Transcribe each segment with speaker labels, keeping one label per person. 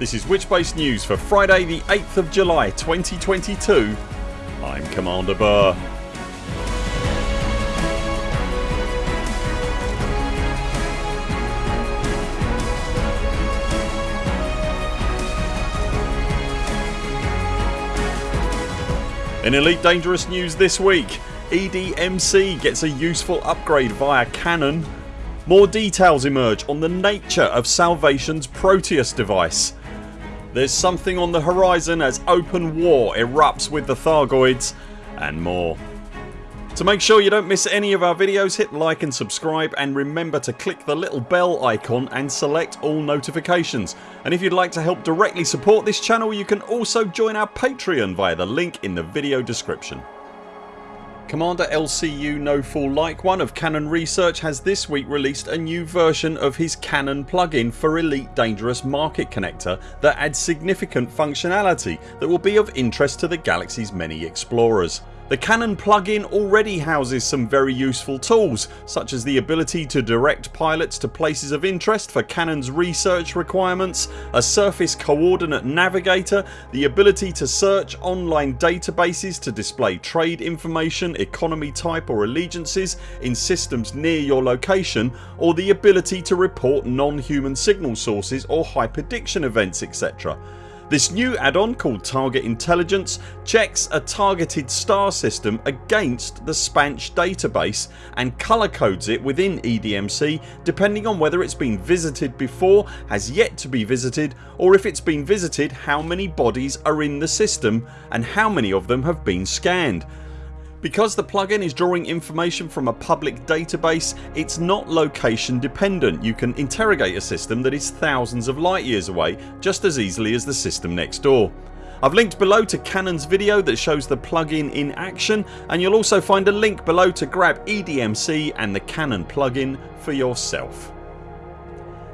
Speaker 1: This is Witchbase News for Friday the 8th of July 2022. I'm Commander Burr. In Elite Dangerous news this week EDMC gets a useful upgrade via Canonn more details emerge on the nature of Salvation's Proteus device. There's something on the horizon as open war erupts with the Thargoids and more. To make sure you don't miss any of our videos hit like and subscribe and remember to click the little bell icon and select all notifications and if you'd like to help directly support this channel you can also join our Patreon via the link in the video description. Commander LCU No Fool Like One of Canonn Research has this week released a new version of his Canonn plugin for Elite Dangerous Market Connector that adds significant functionality that will be of interest to the galaxy's many explorers. The Canonn plugin already houses some very useful tools such as the ability to direct pilots to places of interest for Canonn's research requirements, a surface coordinate navigator, the ability to search online databases to display trade information, economy type or allegiances in systems near your location or the ability to report non-human signal sources or hyperdiction events etc. This new add-on called Target Intelligence checks a targeted star system against the Spansh database and colour codes it within EDMC depending on whether it's been visited before, has yet to be visited or if it's been visited how many bodies are in the system and how many of them have been scanned. Because the plugin is drawing information from a public database it's not location dependent. You can interrogate a system that is thousands of light years away just as easily as the system next door. I've linked below to Canonn's video that shows the plugin in action and you'll also find a link below to grab EDMC and the Canonn plugin for yourself.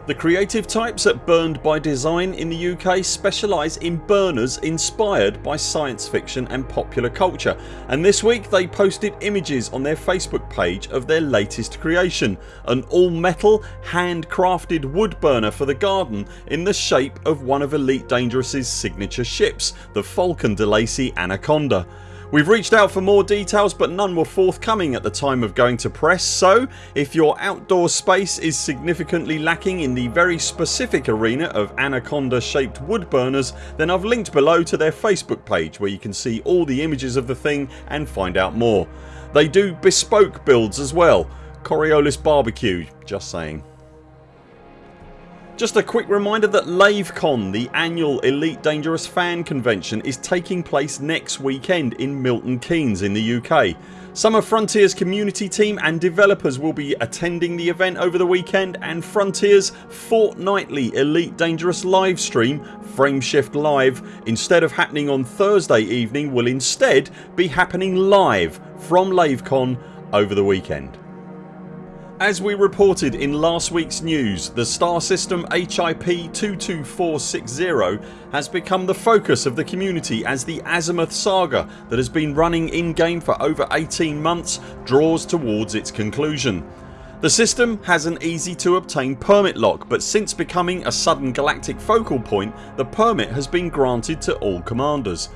Speaker 1: The creative types at Burned by Design in the UK specialise in burners inspired by science fiction and popular culture and this week they posted images on their Facebook page of their latest creation an all metal handcrafted wood burner for the garden in the shape of one of Elite Dangerous's signature ships the Faulcon DeLacy Anaconda. We've reached out for more details but none were forthcoming at the time of going to press so if your outdoor space is significantly lacking in the very specific arena of anaconda shaped wood burners then I've linked below to their Facebook page where you can see all the images of the thing and find out more. They do bespoke builds as well. Coriolis barbecue just saying. Just a quick reminder that LaveCon the annual Elite Dangerous fan convention is taking place next weekend in Milton Keynes in the UK. Some of Frontiers community team and developers will be attending the event over the weekend and Frontiers fortnightly Elite Dangerous livestream Frameshift Live instead of happening on Thursday evening will instead be happening live from LaveCon over the weekend. As we reported in last weeks news the star system HIP 22460 has become the focus of the community as the Azimuth saga that has been running in game for over 18 months draws towards its conclusion. The system has an easy to obtain permit lock but since becoming a sudden galactic focal point the permit has been granted to all commanders.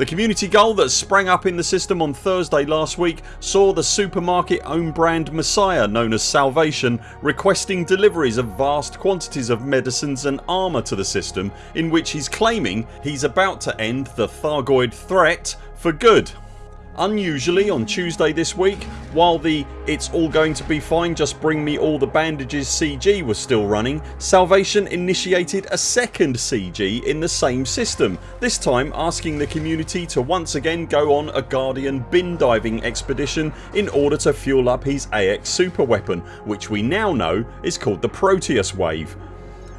Speaker 1: The community goal that sprang up in the system on Thursday last week saw the supermarket own brand Messiah known as Salvation requesting deliveries of vast quantities of medicines and armour to the system in which he's claiming he's about to end the Thargoid threat for good. Unusually on Tuesday this week while the it's all going to be fine just bring me all the bandages CG was still running Salvation initiated a second CG in the same system this time asking the community to once again go on a Guardian bin diving expedition in order to fuel up his AX super weapon which we now know is called the Proteus wave.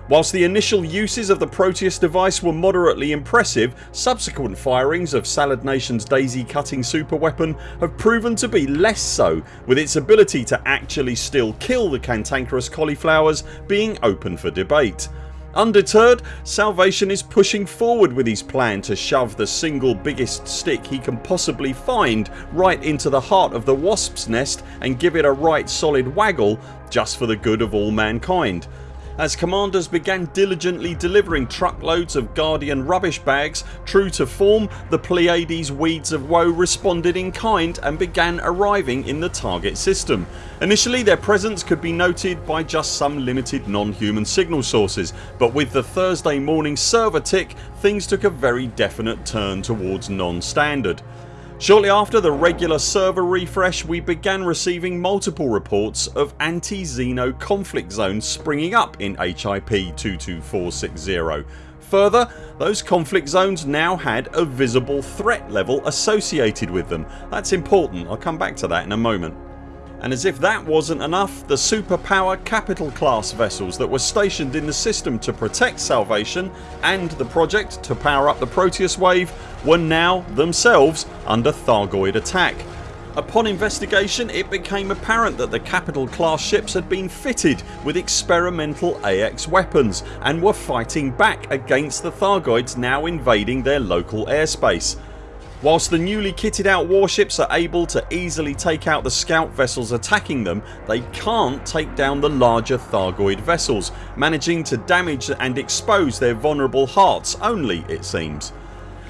Speaker 1: Whilst the initial uses of the Proteus device were moderately impressive subsequent firings of Salad Nation's daisy cutting superweapon have proven to be less so with its ability to actually still kill the cantankerous cauliflowers being open for debate. Undeterred Salvation is pushing forward with his plan to shove the single biggest stick he can possibly find right into the heart of the wasp's nest and give it a right solid waggle just for the good of all mankind. As commanders began diligently delivering truckloads of Guardian rubbish bags true to form the Pleiades Weeds of Woe responded in kind and began arriving in the target system. Initially their presence could be noted by just some limited non-human signal sources but with the Thursday morning server tick things took a very definite turn towards non-standard. Shortly after the regular server refresh we began receiving multiple reports of anti-Xeno conflict zones springing up in HIP 22460. Further those conflict zones now had a visible threat level associated with them. That's important I'll come back to that in a moment. And as if that wasn't enough the superpower capital class vessels that were stationed in the system to protect Salvation and the project to power up the Proteus wave were now themselves under Thargoid attack. Upon investigation it became apparent that the capital class ships had been fitted with experimental AX weapons and were fighting back against the Thargoids now invading their local airspace. Whilst the newly kitted out warships are able to easily take out the scout vessels attacking them they can't take down the larger Thargoid vessels managing to damage and expose their vulnerable hearts only it seems.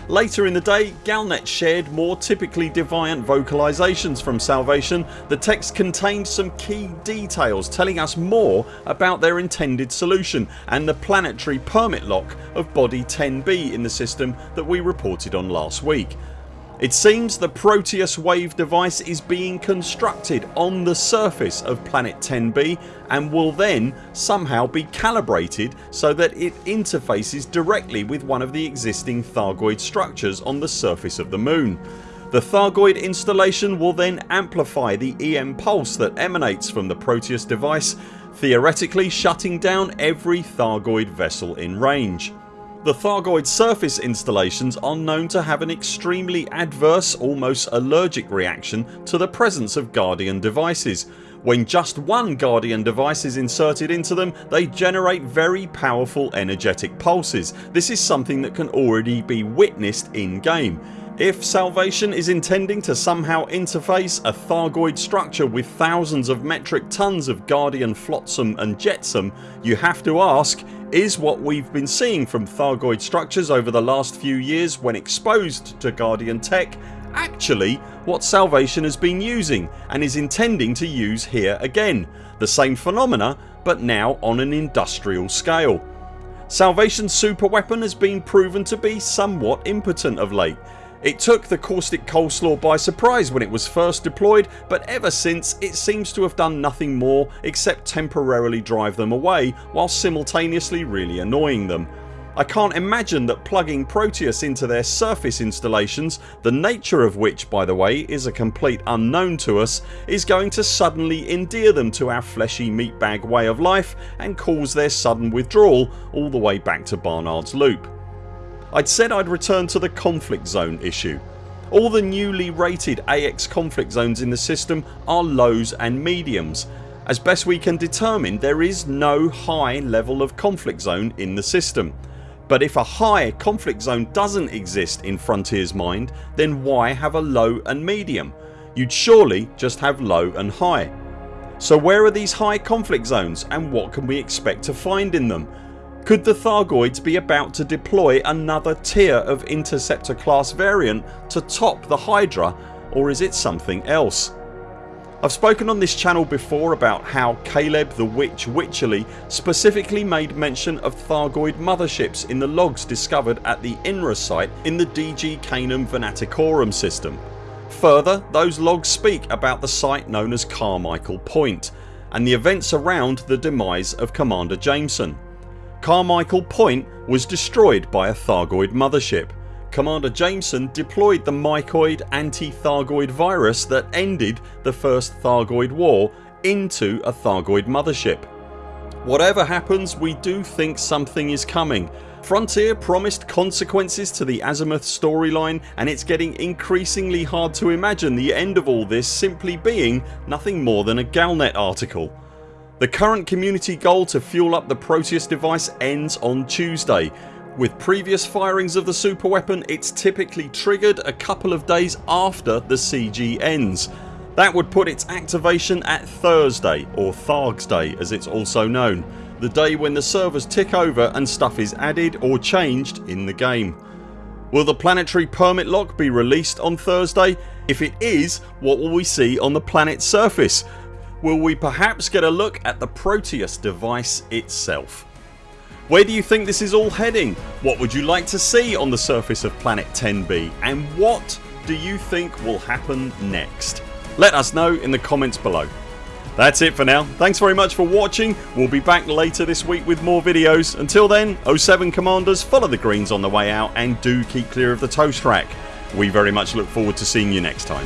Speaker 1: Later in the day Galnet shared more typically deviant vocalisations from Salvation. The text contained some key details telling us more about their intended solution and the planetary permit lock of body 10b in the system that we reported on last week. It seems the Proteus wave device is being constructed on the surface of planet 10b and will then somehow be calibrated so that it interfaces directly with one of the existing Thargoid structures on the surface of the Moon. The Thargoid installation will then amplify the EM pulse that emanates from the Proteus device theoretically shutting down every Thargoid vessel in range. The Thargoid surface installations are known to have an extremely adverse almost allergic reaction to the presence of Guardian devices. When just one Guardian device is inserted into them they generate very powerful energetic pulses. This is something that can already be witnessed in game. If Salvation is intending to somehow interface a Thargoid structure with thousands of metric tons of Guardian flotsam and jetsam you have to ask is what we've been seeing from Thargoid structures over the last few years when exposed to Guardian tech actually what Salvation has been using and is intending to use here again. The same phenomena but now on an industrial scale. Salvation's superweapon has been proven to be somewhat impotent of late it took the caustic coleslaw by surprise when it was first deployed but ever since it seems to have done nothing more except temporarily drive them away while simultaneously really annoying them. I can't imagine that plugging Proteus into their surface installations the nature of which by the way is a complete unknown to us is going to suddenly endear them to our fleshy meatbag way of life and cause their sudden withdrawal all the way back to Barnard's Loop. I'd said I'd return to the conflict zone issue. All the newly rated AX conflict zones in the system are lows and mediums. As best we can determine there is no high level of conflict zone in the system. But if a high conflict zone doesn't exist in Frontiers mind then why have a low and medium? You'd surely just have low and high. So where are these high conflict zones and what can we expect to find in them? Could the Thargoids be about to deploy another tier of Interceptor class variant to top the Hydra or is it something else? I've spoken on this channel before about how Caleb the Witch Wycherley specifically made mention of Thargoid motherships in the logs discovered at the INRA site in the DG Canum Venaticorum system. Further those logs speak about the site known as Carmichael Point and the events around the demise of Commander Jameson. Carmichael Point was destroyed by a Thargoid mothership. Commander Jameson deployed the mycoid anti-Thargoid virus that ended the first Thargoid war into a Thargoid mothership. Whatever happens we do think something is coming. Frontier promised consequences to the Azimuth storyline and it's getting increasingly hard to imagine the end of all this simply being nothing more than a Galnet article. The current community goal to fuel up the Proteus device ends on Tuesday. With previous firings of the super weapon it's typically triggered a couple of days after the CG ends. That would put its activation at Thursday or Thargs Day as it's also known. the day when the servers tick over and stuff is added or changed in the game. Will the planetary permit lock be released on Thursday? If it is what will we see on the planet's surface? Will we perhaps get a look at the Proteus device itself? Where do you think this is all heading? What would you like to see on the surface of planet 10b and what do you think will happen next? Let us know in the comments below. That's it for now. Thanks very much for watching. We'll be back later this week with more videos. Until then 0 7 CMDRs follow the greens on the way out and do keep clear of the toast rack. We very much look forward to seeing you next time.